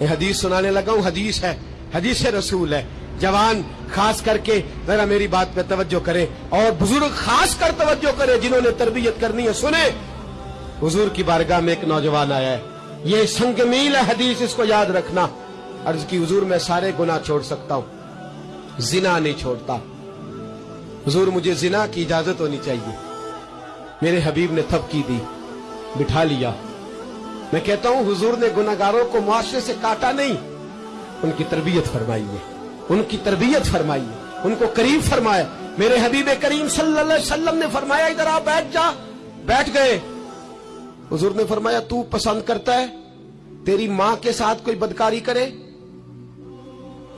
یہ حدیث سنانے لگا ہوں، حدیث ہے، حدیث رسول ہے۔ جوان خاص کر کے ذرا میری بات پہ توجہ کرے اور بزرگ خاص کر توجہ کرے جنہوں نے تربیت کرنی ہے سنے حضور کی بارگاہ میں ایک نوجوان آیا ہے۔ یہ سنگ میل ہے حدیث، اس کو یاد رکھنا۔ عرض کی حضور، میں سارے گناہ چھوڑ سکتا ہوں۔ زنا نہیں چھوڑتا۔ حضور، مجھے زنا کی اجازت ہونی چاہیے۔ میرے حبیب نے تھپ کی دی، بٹھا لیا۔ میں کہتا ہوں حضور نے گناگاروں کو معاشرے سے کاٹا نہیں۔ ان کی تربیت فرمائی ہے ان کی تربیت فرمائی ہے ان کو قریب فرمایا۔ میرے حبیب کریم صلی اللہ علیہ وسلم نے فرمایا، ادھر آپ بیٹھ جا۔ بیٹھ گئے۔ حضور نے فرمایا، تو پسند کرتا ہے۔ تیری ماں کے ساتھ کوئی بدکاری کرے؟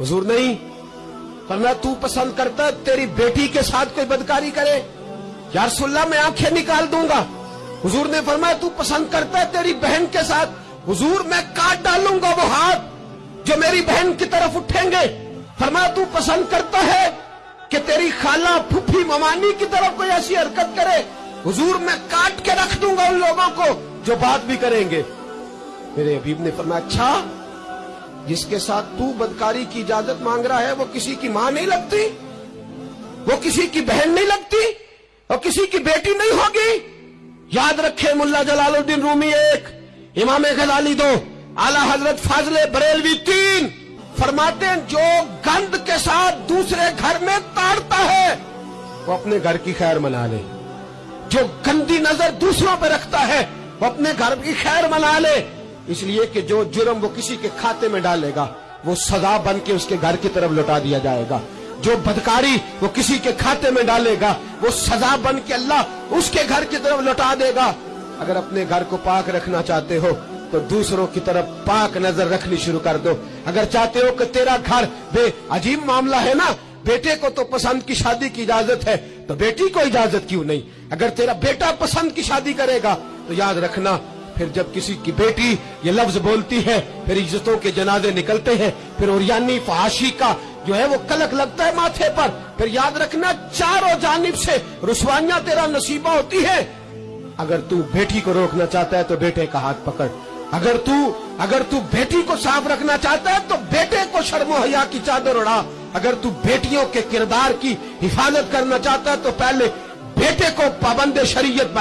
حضور نہیں۔ فرمایا، تو پسند کرتا ہے۔ تیری بیٹی کے ساتھ کوئی بدکاری کرے۔ یا رسول اللہ، میں آنکھیں نکال دوں گا۔ حضور نے فرمایا، تو پسند کرتا ہے تیری بہن کے ساتھ۔ حضور، میں کاٹ ڈالوں گا وہ ہاتھ جو میری بہن کی طرف اٹھیں گے۔ فرمایا، تو پسند کرتا ہے کہ تیری خالہ پھپھی ممانی کی طرف کوئی ایسی حرکت کرے۔ حضور، میں کاٹ کے رکھ دوں گا ان لوگوں کو جو بات بھی کریں گے۔ میرے حبیب نے فرمایا اچھا جس کے ساتھ تو بدکاری کی اجازت مانگ رہا ہے، وہ کسی کی ماں نہیں لگتی؟ وہ کسی کی بہن نہیں لگتی؟ اور کسی کی بیٹی نہیں ہوگی؟ یاد رکھے ملا جلال الدین رومی ایک، امام غزالی دو، اعلی حضرت فاضل بریلوی تین۔ فرماتے ہیں جو گند کے ساتھ دوسرے گھر میں تاڑتا ہے، وہ اپنے گھر کی خیر منا لے۔ جو گندی نظر دوسروں پہ رکھتا ہے، وہ اپنے گھر کی خیر منا لے۔ اس لیے کہ جو جرم وہ کسی کے کھاتے میں ڈالے گا، وہ سزا بن کے اس کے گھر کی طرف لوٹا دیا جائے گا۔ جو بدکاری وہ کسی کے کھاتے میں ڈالے گا، وہ سزا بن کے اللہ اس کے گھر کی طرف لوٹا دے گا۔ اگر اپنے گھر کو پاک رکھنا چاہتے ہو، تو دوسروں کی طرف پاک نظر رکھنی شروع کر دو۔ اگر چاہتے ہو کہ تیرا گھر بے عجیب معاملہ ہے نا، بیٹے کو تو پسند کی شادی کی اجازت ہے، تو بیٹی کو اجازت کیوں نہیں؟ اگر تیرا بیٹا پسند کی شادی کرے گا، تو یاد رکھنا پھر جب کسی کی بیٹی یہ لفظ بولتی ہے، پھر عزتوں کے جنازے نکلتے ہیں، پھر اوریانی فحاشی کا جو ہے وہ کلک لگتا ہے ماتھے پر۔ پھر یاد رکھنا، چاروں جانب سے رسوائیاں تیرا نصیبہ ہوتی ہے۔ اگر تو بیٹی کو روکنا چاہتا ہے تو بیٹے کا ہاتھ پکڑ۔ اگر تو اگر تو بیٹی کو صاف رکھنا چاہتا ہے تو بیٹے کو شرم و حیا کی چادر اڑا۔ اگر تو بیٹیوں کے کردار کی حفاظت کرنا چاہتا ہے تو پہلے بیٹے کو پابند شریعت بنا۔